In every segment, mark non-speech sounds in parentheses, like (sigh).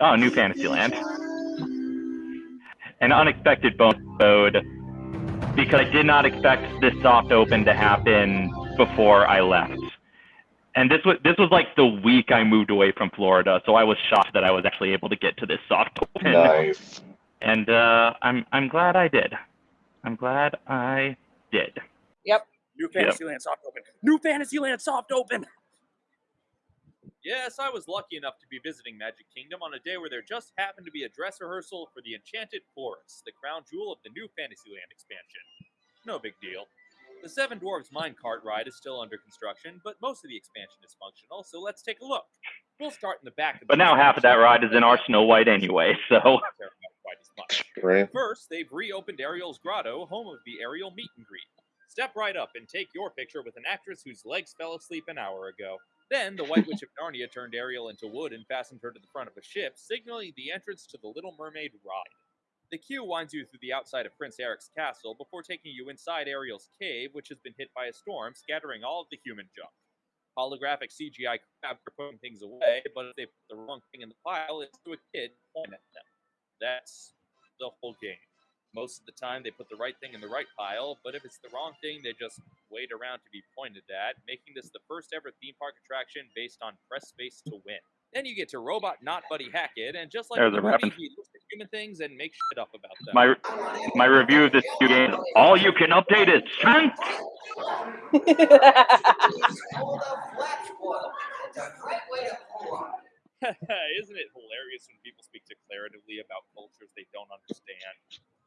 Oh, New Fantasyland. An unexpected bonus mode because I did not expect this soft open to happen before I left. And this was this was like the week I moved away from Florida, so I was shocked that I was actually able to get to this soft (laughs) open. Nice. And uh, I'm I'm glad I did. I'm glad I did. Yep. New Fantasyland soft open. New Fantasyland soft open. Yes, I was lucky enough to be visiting Magic Kingdom on a day where there just happened to be a dress rehearsal for the Enchanted Forest, the crown jewel of the new Fantasyland expansion. No big deal. The Seven Dwarves Minecart ride is still under construction, but most of the expansion is functional, so let's take a look. We'll start in the back of the But now half of that ride is in our Snow White anyway, so Care about quite as much. Great. First, they've reopened Ariel's Grotto, home of the Ariel Meet and Greet. Step right up and take your picture with an actress whose legs fell asleep an hour ago. Then, the White Witch of Narnia turned Ariel into wood and fastened her to the front of a ship, signaling the entrance to the Little Mermaid ride. The queue winds you through the outside of Prince Eric's castle before taking you inside Ariel's cave, which has been hit by a storm, scattering all of the human junk. Holographic CGI crabs are putting things away, but if they put the wrong thing in the pile, it's to a kid point at them. That's the whole game. Most of the time, they put the right thing in the right pile, but if it's the wrong thing, they just wait around to be pointed at, making this the first ever theme park attraction based on press space to win. Then you get to Robot Not Buddy Hackett, and just like There's the a movie, reference. he looks at human things and makes shit up about them. my my review of this game, all you can update is strength. (laughs) (laughs) Isn't it hilarious when people speak declaratively about cultures they don't understand?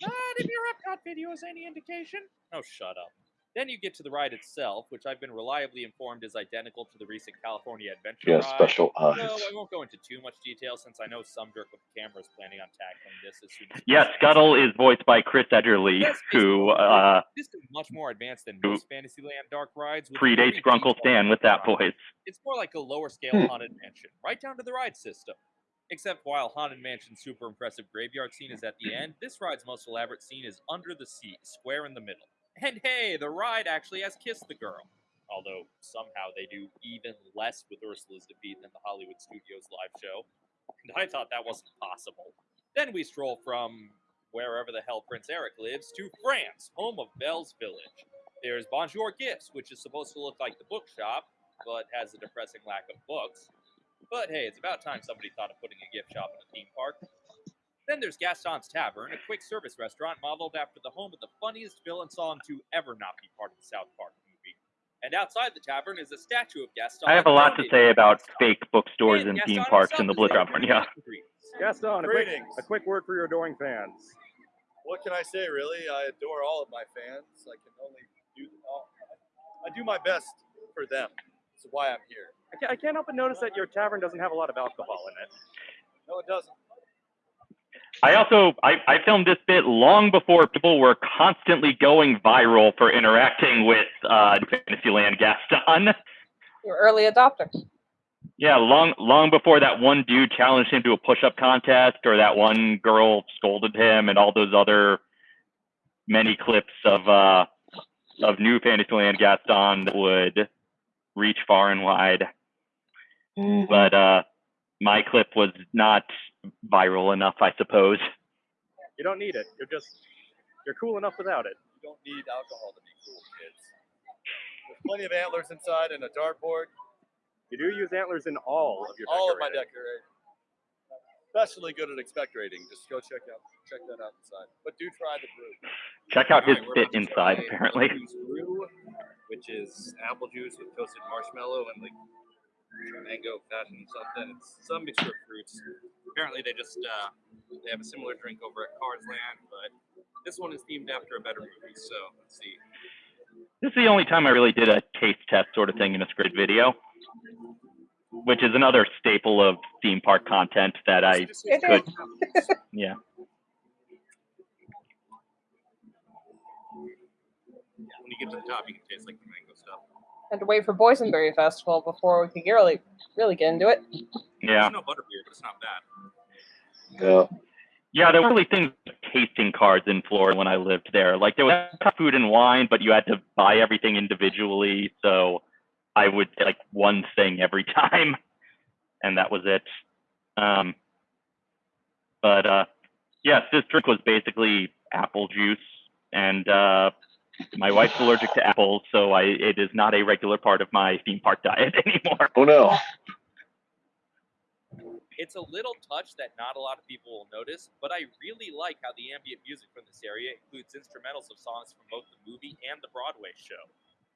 Ah, Not if your Epcot video is any indication. Oh, shut up. Then you get to the ride itself, which I've been reliably informed is identical to the recent California Adventure She has ride. special No, eyes. I won't go into too much detail since I know some jerk with a camera is planning on tackling this as soon as Yes. Scuttle is voiced by Chris Edgerly, Yes, who basically, uh, This is much more advanced than who most Fantasyland dark rides. with a predates Grunkle Stan with that ride. voice. It's more like a lower scale Hmm. haunted mansion, right down to the ride system. Except while haunted mansion's super impressive graveyard scene is at the end, this ride's most elaborate scene is under the sea, square in the middle. And hey, the ride actually has kissed the Girl. Although somehow they do even less with Ursula's defeat than the Hollywood Studios live show. And I thought that wasn't possible. Then we stroll from wherever the hell Prince Eric lives to France, home of Belle's Village. There's Bonjour Gifts, which is supposed to look like the bookshop, but has a depressing lack of books. But hey, it's about time somebody thought of putting a gift shop in a theme park. Then there's Gaston's Tavern, a quick service restaurant modeled after the home of the funniest villain song to ever not be part of the South Park movie. And outside the tavern is a statue of Gaston. I have a lot to say about Gaston. fake bookstores And and theme parks in the is Blizzard. delivering Yeah. meet and greets. Gaston, a quick, a quick word for your adoring fans. What can I say, really? I adore all of my fans. I can only do all, I do my best for them. That's why I'm here. I can't, I can't help but notice that your tavern doesn't have a lot of alcohol in it. No, it doesn't. I also I, I filmed this bit long before people were constantly going viral for interacting with uh, Fantasyland Gaston. (laughs) You're early adopters. Yeah, long long before that one dude challenged him to a push-up contest, or that one girl scolded him, and all those other many clips of uh, of new Fantasyland Gaston that would reach far and wide. But uh, my clip was not viral enough, I suppose. You don't need it. You're just you're cool enough without it. You don't need alcohol to be cool, kids. There's plenty of antlers inside and a dartboard. You do use antlers in all of your All of my decorating. decorating. Especially good at expectorating. Just go check out check that out inside. But do try the brew. Check out his Alright, fit inside, apparently. Brew, which is apple juice with toasted marshmallow and like mango passion something. It's some mixture of fruits. Apparently, they just uh, they have a similar drink over at Cars Land, but this one is themed after a better movie. So let's see. This is the only time I really did a taste test sort of thing in a script video, which is another staple of theme park content that I This is It could, (laughs) yeah. When you get to the top, you can taste like the mango stuff. Had to wait for Boysenberry Festival before we could really, really get into it. Yeah. There's no butterbeer, but it's not bad. Yeah. Yeah, there were really things like tasting cards in Florida when I lived there. Like there was food and wine, but you had to buy everything individually. So I would get like one thing every (laughs) time, and that was it. Um, But uh, yes, this drink was basically apple juice, and uh, my wife's allergic to apples, so I it is not a regular part of my theme park diet (laughs) anymore. Oh no. It's a little touch that not a lot of people will notice, but I really like how the ambient music from this area includes instrumentals of songs from both the movie and the Broadway show.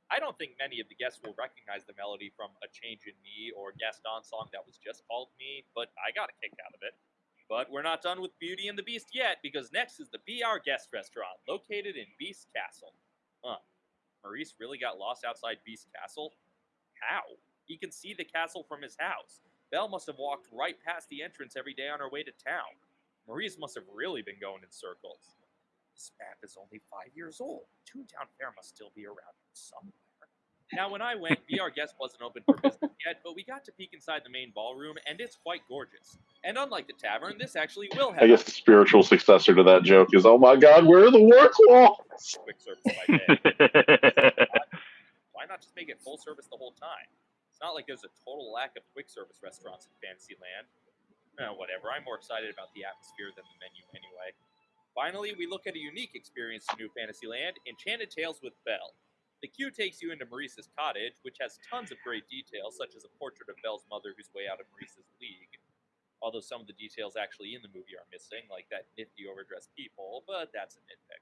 I don't think many of the guests will recognize the melody from A Change in Me or Gaston song that was just called Me, but I got a kick out of it. But we're not done with Beauty and the Beast yet, because next is the Be Our Guest Restaurant, located in Beast Castle. Huh. Maurice really got lost outside Beast Castle? How? He can see the castle from his house. Belle must have walked right past the entrance every day on her way to town. Maurice must have really been going in circles. This map is only five years old. Toontown Fair must still be around somewhere. Now, when I went, Be Our Guest wasn't open for business yet, but we got to peek inside the main ballroom, and it's quite gorgeous. And unlike the tavern, this actually will have I guess the spiritual successor to that joke is, oh my god, where are the war cloths? (laughs) quick service by day. (laughs) Why not just make it full service the whole time? It's not like there's a total lack of quick service restaurants in Fantasyland. Eh, whatever, I'm more excited about the atmosphere than the menu anyway. Finally, we look at a unique experience in New Fantasyland Enchanted Tales with Belle. The queue takes you into Maurice's cottage, which has tons of great details, such as a portrait of Belle's mother who's way out of Maurice's league. Although some of the details actually in the movie are missing, like that nifty overdressed people, but that's a nitpick.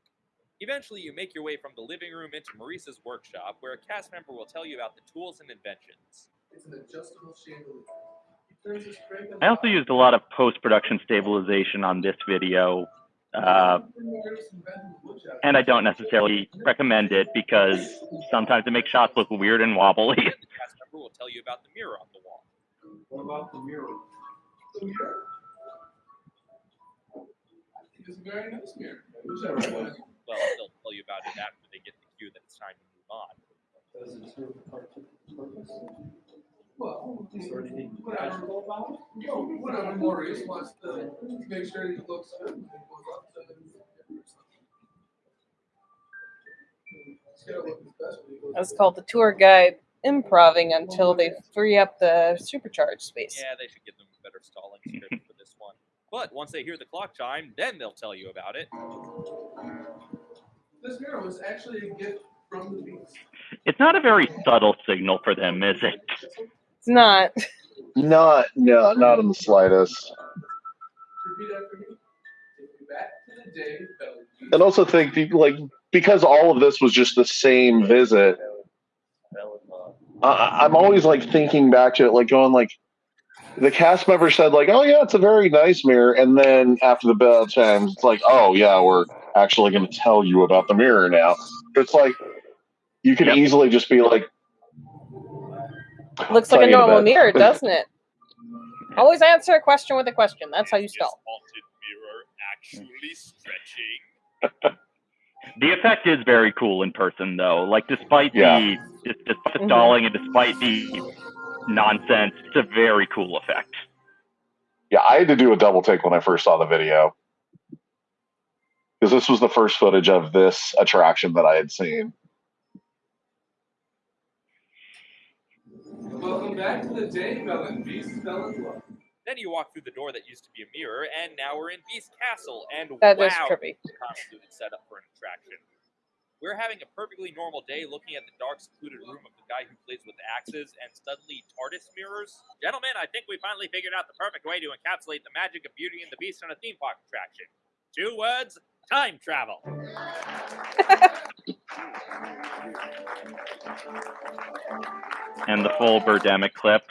Eventually, you make your way from the living room into Maurice's workshop, where a cast member will tell you about the tools and inventions. It's an adjustable chandelier. He turns his crank on I also used a lot of post production stabilization on this video, uh, and I don't necessarily recommend it because sometimes it makes shots look weird and wobbly. The will tell you about the mirror on the wall. What about the mirror? The mirror? It's a very nice mirror. Whichever one. Well, they'll tell you about it after they get the cue that it's time to move on. Does it serve a purpose? Well, whatever. No, whatever Maurice wants to make sure he looks good. and goes up to the- He's gotta look his best when he goes That's called the tour guide improving until they free up the supercharged space. Yeah, they should give them a better stalling script for this one. But once they hear the clock chime, then they'll tell you about it. This mirror was actually a gift from the Beast. It's not a very subtle signal for them, is it? It's not. Not, no, not in the slightest. Repeat after me. Take me back to the day Belle And also think, like, because all of this was just the same visit, I, I'm always like thinking back to it, like going like, the cast member said like, oh yeah, it's a very nice mirror, and then after the bell chimes, it's like, oh yeah, we're actually going to tell you about the mirror now. It's like you can Yep. easily just be like, Looks like a you in a normal bit. mirror, (laughs) doesn't it? Always answer a question with a question. That's how you Is spell. mirror actually stretching? (laughs) The effect is very cool in person, though. Like, despite Yeah. the despite the Mhm. stalling and despite the nonsense, it's a very cool effect. yeah, I had to do a double take when I first saw the video because this was the first footage of this attraction that I had seen. Back to the day Belle Beast fell in love. Then you walk through the door that used to be a mirror, and now we're in Beast Castle. And That wow, is trippy. it's a convoluted setup for an attraction. We're having a perfectly normal day looking at the dark, secluded room of the guy who plays with axes and studly TARDIS mirrors. Gentlemen, I think we finally figured out the perfect way to encapsulate the magic of Beauty and the Beast in a theme park attraction. Two words time travel. (laughs) and the full Birdemic clip.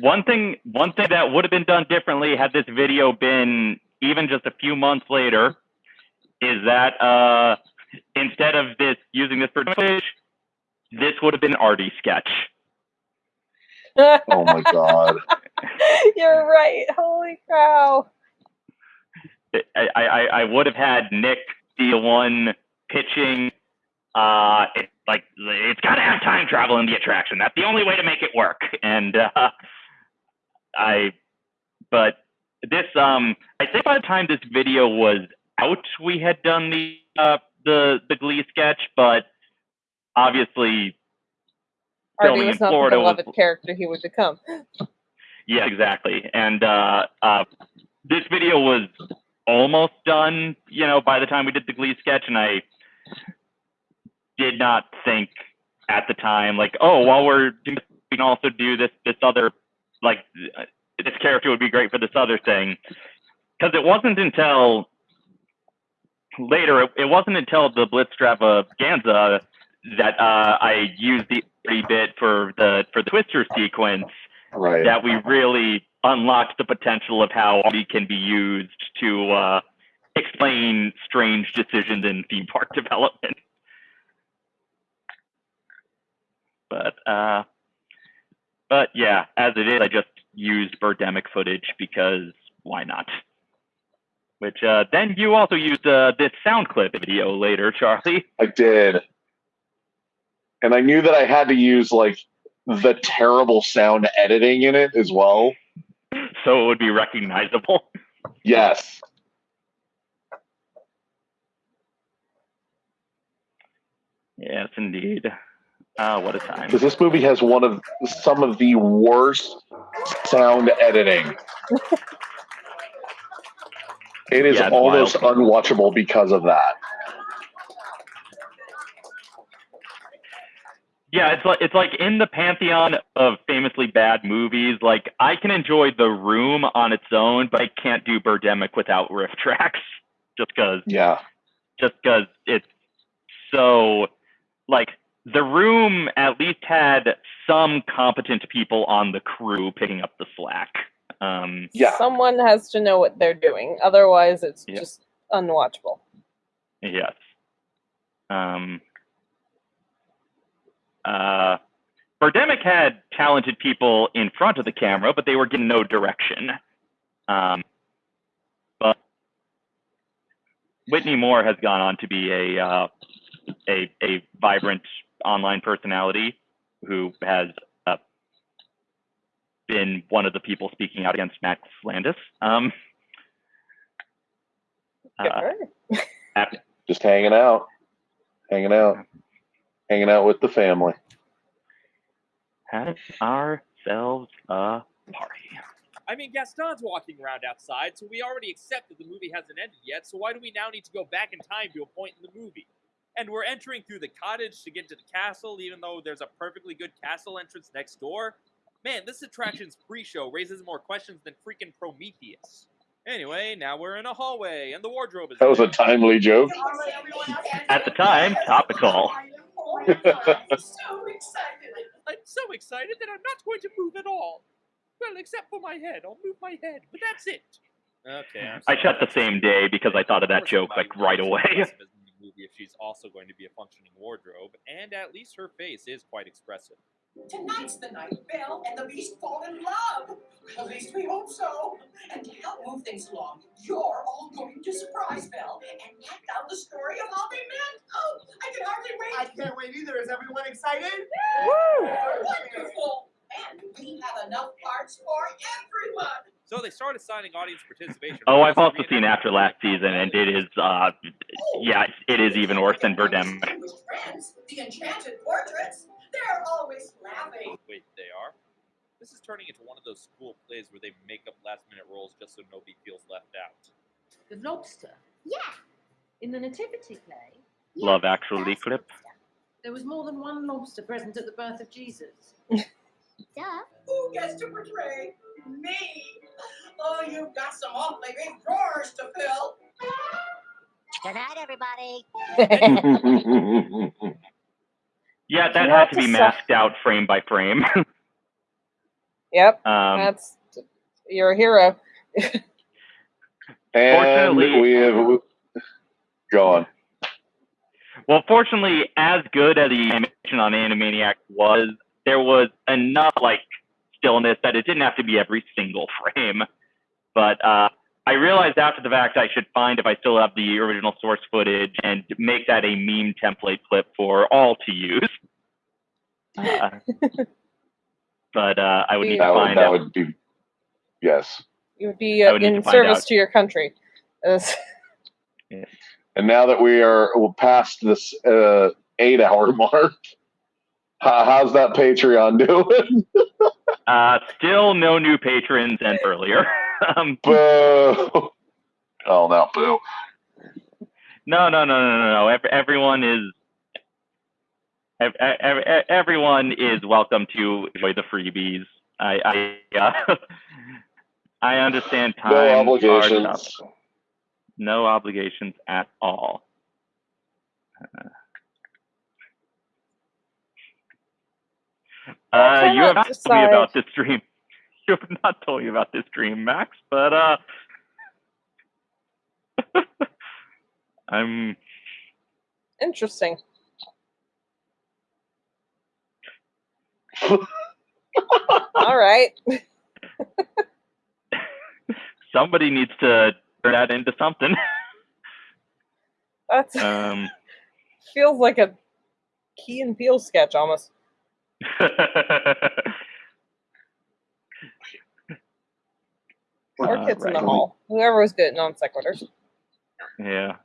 One thing, one thing that would have been done differently had this video been even just a few months later, is that uh, instead of this using this for footage, this would have been an Artie sketch. (laughs) Oh my god. You're right. Holy cow. I, I, I would have had Nick the one pitching. Uh, it, like it's got to have time travel in the attraction. That's the only way to make it work. And uh, I, but this um, I think by the time this video was out, we had done the uh, the the Glee sketch, but obviously Artie was not Florida the was- beloved character he would become. Yeah, exactly. And uh, uh, this video was almost done, you know, by the time we did the Glee sketch, and I did not think at the time, like, oh, while we're doing this, we can also do this this other, like, uh, this character would be great for this other thing, because it wasn't until later, it, it wasn't until the Blitzstravaganza that uh, I used the 30 bit for the for the Twister sequence Right. that we really unlocked the potential of how we can be used to uh, explain strange decisions in theme park (laughs) development. But uh, but yeah, as it is, I just used Birdemic footage because why not? Which uh, then you also used uh, this sound clip video later, Charlie. I did. And I knew that I had to use like the terrible sound editing in it as well. So it would be recognizable. (laughs) Yes. Yes, indeed. Ah, what a time. Because this movie has one of some of the worst sound editing. (laughs) It is Yeah, almost wild. unwatchable because of that. Yeah, it's like it's like in the pantheon of famously bad movies. Like I can enjoy The Room on its own, but I can't do Birdemic without RiffTrax. (laughs) Just because, Yeah. just because it's so like The Room at least had some competent people on the crew picking up the slack. Um, Yeah. Someone has to know what they're doing. Otherwise, it's Yeah. just unwatchable. Yes. Um, uh, Birdemic had talented people in front of the camera, but they were given no direction. Um, but Whitney Moore has gone on to be a uh, a a vibrant online personality who has uh, been one of the people speaking out against Max Landis. Um, uh. Just hanging out. Hanging out. Hanging out with the family. have ourselves a party. I mean, Gaston's walking around outside, so we already accept that the movie hasn't ended yet, so why do we now need to go back in time to a point in the movie? And we're entering through the cottage to get to the castle, even though there's a perfectly good castle entrance next door. Man, this attraction's pre show raises more questions than freaking Prometheus. Anyway, now we're in a hallway, and the wardrobe is. That was a timely joke. At the time, topical. (laughs) I'm so excited that I'm not going to move at all. Well, except for my head. I'll move my head, but that's it. Okay. I'm I shut the same day because I thought of that joke like right away. impressive in the movie if she's also going to be a functioning wardrobe, and at least her face is quite expressive. Tonight's the night Belle and the Beast fall in love. At least we hope so. And to help move things along, you're all going to surprise Belle and act out the story of how they met. Oh, I can hardly wait. I can't wait either. Is everyone excited? Woo! Wonderful. And we have enough parts for everyone. So they started signing audience participation. Oh, I've also seen After last season, and it is, uh, yeah, it is even worse than Birdemic. Distinguished friends, the enchanted portraits. They're always laughing. Oh, wait, they are? This is turning into one of those school plays where they make up last minute roles just so nobody feels left out. The lobster. Yeah. In the nativity play, Love Actually clip. there was more than one lobster present at the birth of Jesus. Duh. Who gets to portray me? Oh, you've got some awfully big drawers to fill. Good night, everybody. (laughs) (laughs) Yeah, that You had to to be su- masked out frame by frame. (laughs) Yep, um, that's you're a hero. (laughs) And Fortunately- we have go on. Well, fortunately, as good as the animation on Animaniac was, there was enough like stillness that it didn't have to be every single frame. But uh, I realized after the fact I should find if I still have the original source footage and make that a meme template clip for all to use. Uh, (laughs) but uh, I would need to That would, find that out. would be yes. It would be uh, would in to service out. to your country. (laughs) As- And now that we are past this uh, eight hour (laughs) mark, how, how's that Patreon doing? Uh, still no new patrons and earlier. Um, Boo! Oh no, boo! no, no, no, no, no, no. Ev- everyone is. ev- ev- ev- Everyone is welcome to enjoy the freebies. I, I, uh, (laughs) I understand time. No are obligations. No obligations at all. Uh, Uh, you have cannot not me about this dream. Have not told you about this dream, Max. But uh, (laughs) I'm Interesting. (laughs) All right. somebody needs to turn that into something. That's (laughs) um, feels like a Key and Peele sketch almost. Or Uh, kids in the right. hall. Whoever was good at non sequiturs. yeah.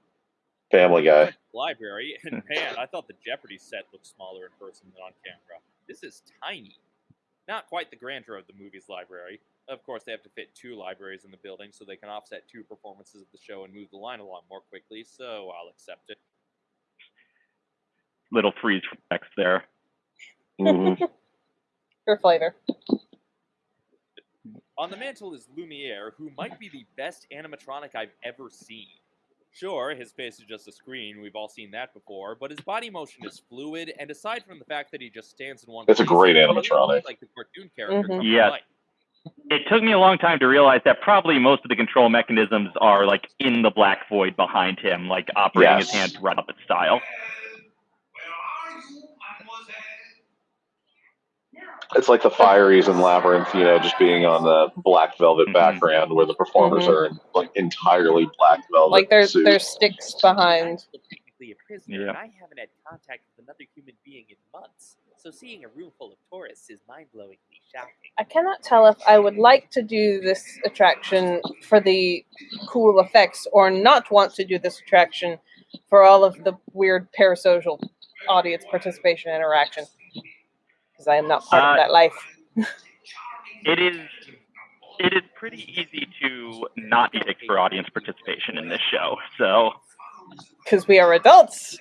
Family Guy. library, and (laughs) man, I thought the Jeopardy set looked smaller in person than on camera. This is tiny. Not quite the grandeur of the movie's library. Of course, they have to fit two libraries in the building so they can offset two performances of the show and move the line along more quickly, so I'll accept it. Little freeze text there. (laughs) Mhm. (laughs) For flavor. On the mantle is Lumiere, who might be the best animatronic I've ever seen. Sure, his face is just a screen, we've all seen that before, but his body motion is fluid, and aside from the fact that he just stands in one place, It's a great animatronic. looks like the cartoon character Mhm. come to Yes. life. It took me a long time to realize that probably most of the control mechanisms are like in the black void behind him, like operating his Yes. hands right up its style. It's like the Fireys and Labyrinth, you know, just being on the black velvet Mhm. background where the performers Mhm. are in like entirely black velvet Like there's suits. there's sticks behind. technically a prisoner, Yeah. and I haven't had contact with another human being in months. So seeing a room full of tourists is mind-blowingly shocking. I cannot tell if I would like to do this attraction for the cool effects or not want to do this attraction for all of the weird parasocial audience participation interaction. Because I am not part Uh, of that life. It is it is pretty easy to not be picked for audience participation in this show. So Because we are adults.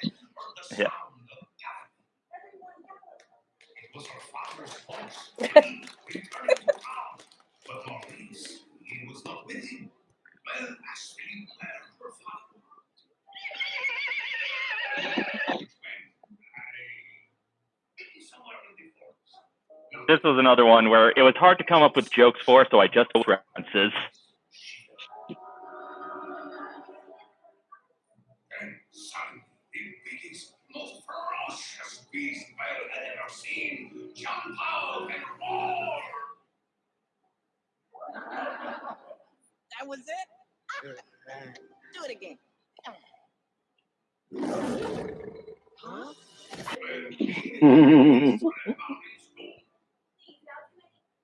yeah. (laughs) This was another one where it was hard to come up with jokes for, so I just references. most ferocious beast Belle had ever seen. Jump out and roar! That was it? Do it again. Huh?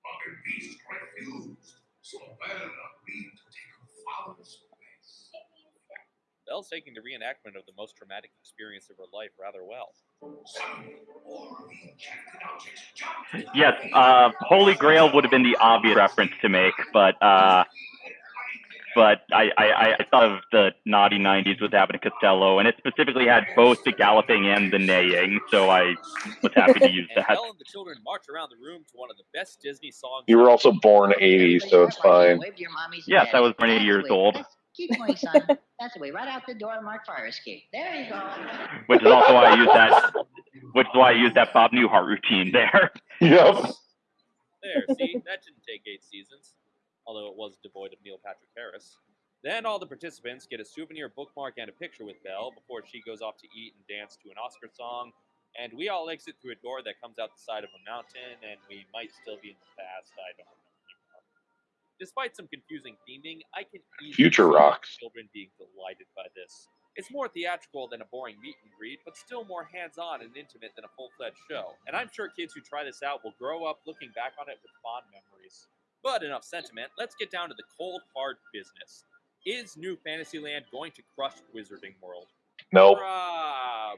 But the beast refused, so Belle agreed to take her father's place. Belle's taking the reenactment of the most traumatic experience of her life rather well. Suddenly, all of the enchanted objects jumped. Yes, uh, Holy Grail would have been the obvious reference to make, but uh, but I, I, I thought of the naughty '90s with Abbott and Costello, and it specifically had both the galloping and the neighing, so I was happy to use (laughs) And that. Belle and the children march around the room to one of the best Disney songs. You were also born 80s, so it's fine. Wave to your mommies and Yes, I was born 80 years old. That's- Keep going, son. That's the way. Right out the door, Mark Fire Escape. There you go. which is also why I use that, which is why I use that Bob Newhart routine there. Yep. There, see, that didn't take eight seasons, although it was devoid of Neil Patrick Harris. Then all the participants get a souvenir bookmark and a picture with Belle before she goes off to eat and dance to an Oscar song. And we all exit through a door that comes out the side of a mountain, and we might still be in the past. I don't know. Despite some confusing theming, I can easily Future rocks. children being delighted by this. It's more theatrical than a boring meet and greet, but still more hands-on and intimate than a full-fledged show. And I'm sure kids who try this out will grow up looking back on it with fond memories. But enough sentiment. Let's get down to the cold hard business. Is New Fantasyland going to crush Wizarding World? Nope. Probably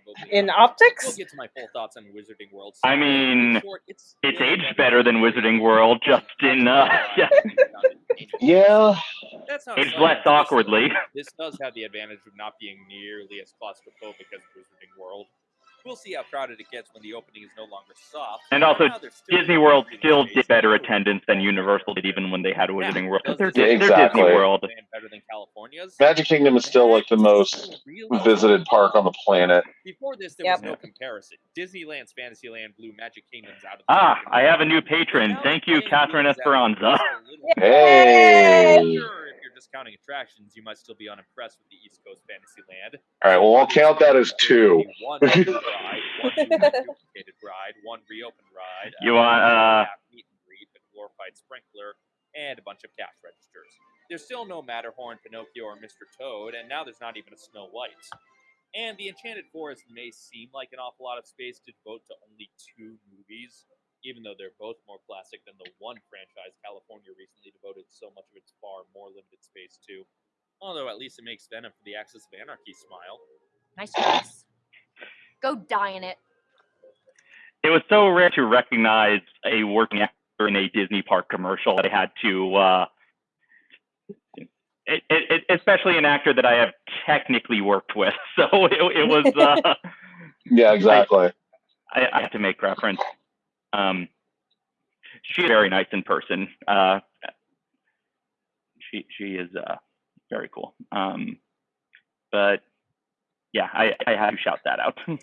probably In optics? We'll get to my full thoughts on Wizarding World. I mean, short, it's it's still aged better than Wizarding World, just in uh, (laughs) yeah, Yeah. That's not aged slight less awkwardly. This does have the advantage of not being nearly as claustrophobic as Wizarding World. We'll see how crowded it gets when the opening is no longer soft. And For also, now, still Disney World still did better attendance than Universal did, even when they had Wizarding World. does They're, this Yeah, they're exactly. Disney World. better than California's? Magic Kingdom is still like the most visited park on the planet. Before this, there Yep. was no comparison. Disneyland's Fantasyland blew Magic Kingdom's out of the Ah. I have a new patron. Thank you, Catherine Esperanza. just Hey. Sure, if you're just counting attractions, you might still be unimpressed with the East Coast Fantasyland. All right, well, I'll count that as two. One new (laughs) ride, one duplicated ride, one reopened ride. You want, uh, meet and greet, a glorified sprinkler, and a bunch of cash registers. There's still no Matterhorn, Pinocchio, or Mr. Toad, and now there's not even a Snow White. And the Enchanted Forest may seem like an awful lot of space to devote to only two movies, even though they're both more classic than the one franchise California recently devoted so much of its far more limited space to. Although at least it makes Venom for the Axis of Anarchy smile. Nice choice. Go die in it. It was so rare to recognize a working actor in a Disney park commercial that I had to, uh, it, it, it, especially an actor that I have technically worked with. (laughs) So it, it was, uh, (laughs) Yeah, exactly. I, I have to make reference. Um, she's very nice in person. Uh, she she is uh, very cool. Um, but yeah, I, I had to shout that out. (laughs)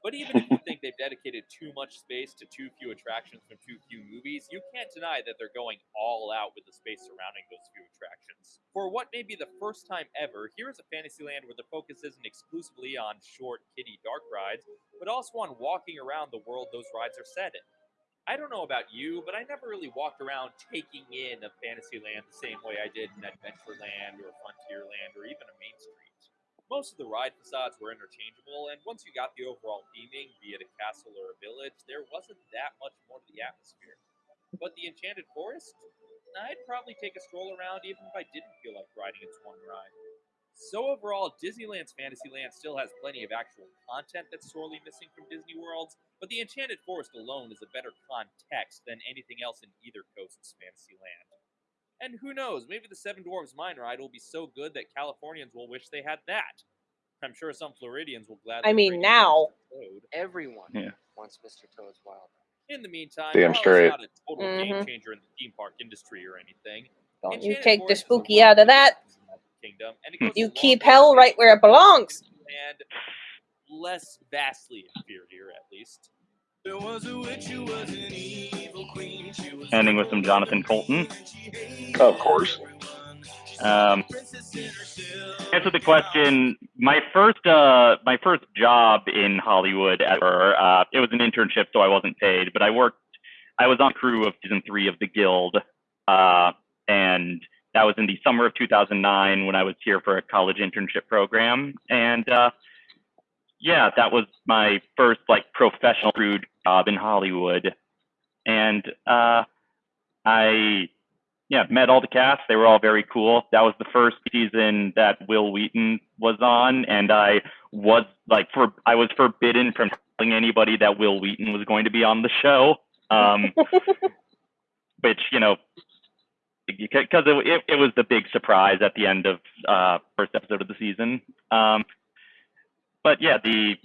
But even if you think they've dedicated too much space to too few attractions from too few movies, you can't deny that they're going all out with the space surrounding those few attractions. For what may be the first time ever, here is a Fantasyland where the focus isn't exclusively on short, kiddie dark rides, but also on walking around the world those rides are set in. I don't know about you, but I never really walked around taking in a Fantasyland the same way I did in Adventureland or Frontierland or even a Main Street. Most of the ride facades were interchangeable, and once you got the overall theming, be it a castle or a village, there wasn't that much more to the atmosphere. But the Enchanted Forest, I'd probably take a stroll around even if I didn't feel like riding its one ride. So overall, Disneyland's Fantasyland still has plenty of actual content that's sorely missing from Disney Worlds, but the Enchanted Forest alone is a better context than anything else in either coast's Fantasyland. And who knows, maybe the Seven Dwarfs Mine Ride will be so good that Californians will wish they had that. I'm sure some Floridians will gladly. I mean, now. in Toad. Everyone Yeah. wants Mr. Toad's Wild Ride. In the meantime, Damn while straight. it's not a total game Mhm. changer in the theme park industry or anything, Don't you take the Forest is a spooky out of wonderful that. Attraction in Magic Kingdom, and it Hmm. goes You keep hell right where it belongs. and less vastly inferior, at least. Witch, Ending with some Jonathan Coulton. Of course. Um, answer the question. My first, uh, my first job in Hollywood ever. Uh, it was an internship, so I wasn't paid, but I worked. I was on crew of season three of The Guild, uh, and that was in the summer of 2009 when I was here for a college internship program. And uh, yeah, that was my first like professional crew job in Hollywood, and uh, I yeah, met all the cast. They were all very cool. That was the first season that Wil Wheaton was on, and I was like, for I was forbidden from telling anybody that Wil Wheaton was going to be on the show. Um, (laughs) which you know, because it, it, it was the big surprise at the end of uh, first episode of the season. Um, but yeah, the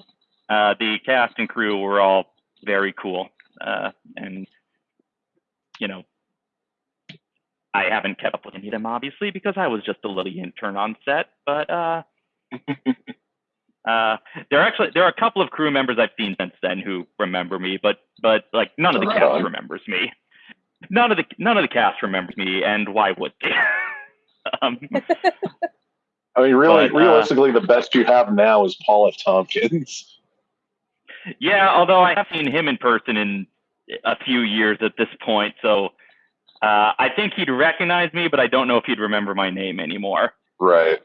uh, the cast and crew were all very cool, uh, and you know, I haven't kept up with any of them obviously because I was just a little intern on set. But uh, (laughs) uh, there are actually there are a couple of crew members I've seen since then who remember me, but but like none of the cast remembers me. None of the none of the cast remembers me, and why would they? (laughs) um, I mean, really, But, uh, realistically, the best you have now is Paul F. Tompkins. yeah, although I have seen him in person in a few years at this point, so uh, I think he'd recognize me, but I don't know if he'd remember my name anymore. Right.